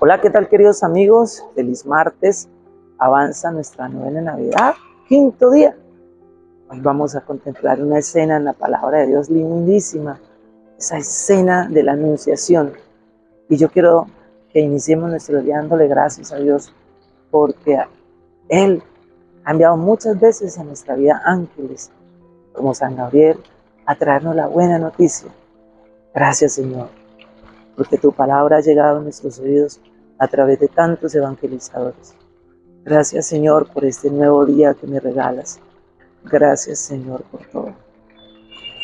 Hola, ¿qué tal queridos amigos? Feliz martes. Avanza nuestra novena Navidad, quinto día. Hoy vamos a contemplar una escena en la palabra de Dios lindísima, esa escena de la anunciación. Y yo quiero que iniciemos nuestro día dándole gracias a Dios porque Él ha enviado muchas veces a nuestra vida ángeles, como San Gabriel, a traernos la buena noticia. Gracias Señor porque tu palabra ha llegado a nuestros oídos a través de tantos evangelizadores. Gracias Señor por este nuevo día que me regalas. Gracias Señor por todo.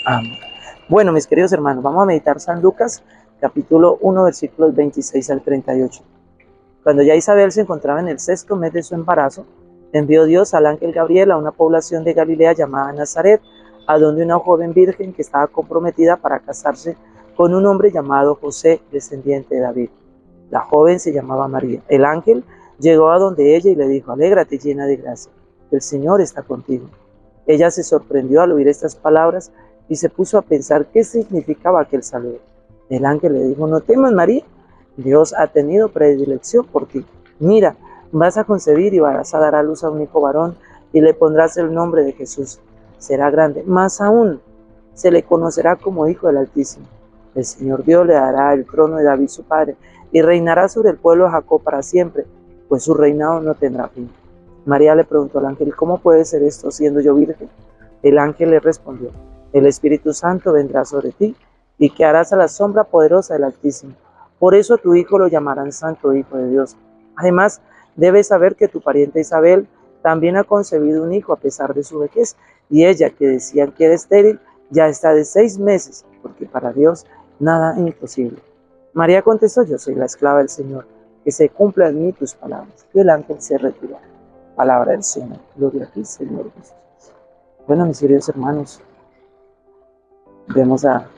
Amén. Bueno, mis queridos hermanos, vamos a meditar San Lucas, capítulo 1, versículos 26 al 38. Cuando ya Isabel se encontraba en el sexto mes de su embarazo, envió Dios al ángel Gabriel a una población de Galilea llamada Nazaret, a donde una joven virgen que estaba comprometida para casarse con un hombre llamado José, descendiente de David. La joven se llamaba María. El ángel llegó a donde ella y le dijo, alégrate llena de gracia, el Señor está contigo. Ella se sorprendió al oír estas palabras y se puso a pensar qué significaba aquel saludo. El ángel le dijo, no temas María, Dios ha tenido predilección por ti. Mira, vas a concebir y vas a dar a luz a un hijo varón y le pondrás el nombre de Jesús. Será grande, más aún se le conocerá como Hijo del Altísimo el Señor Dios le dará el trono de David su padre y reinará sobre el pueblo de Jacob para siempre, pues su reinado no tendrá fin. María le preguntó al ángel, ¿cómo puede ser esto siendo yo virgen? El ángel le respondió, el Espíritu Santo vendrá sobre ti y que harás a la sombra poderosa del Altísimo. Por eso a tu hijo lo llamarán Santo Hijo de Dios. Además, debes saber que tu pariente Isabel también ha concebido un hijo a pesar de su vejez, y ella, que decían que era estéril, ya está de seis meses, porque para Dios nada imposible. María contestó, yo soy la esclava del Señor, que se cumpla en mí tus palabras. Y el ángel se retiró. Palabra del Señor. Gloria a ti, Señor Jesús. Bueno, mis queridos hermanos, vemos a,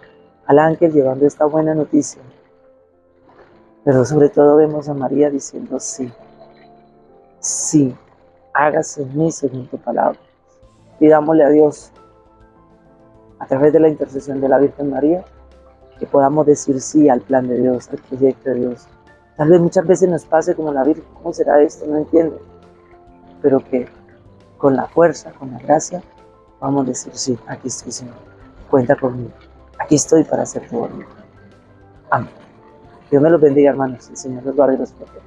al ángel llevando esta buena noticia. Pero sobre todo vemos a María diciendo sí. Sí, hágase en mí según tu palabra. Pidámosle a Dios, a través de la intercesión de la Virgen María, que podamos decir sí al plan de Dios, al proyecto de Dios. Tal vez muchas veces nos pase como la Virgen, ¿cómo será esto? No entiendo. Pero que con la fuerza, con la gracia, vamos a decir sí, aquí estoy Señor, cuenta conmigo, aquí estoy para hacer tu voluntad. Amén. Dios me los bendiga hermanos, el Señor los guarde y los protege.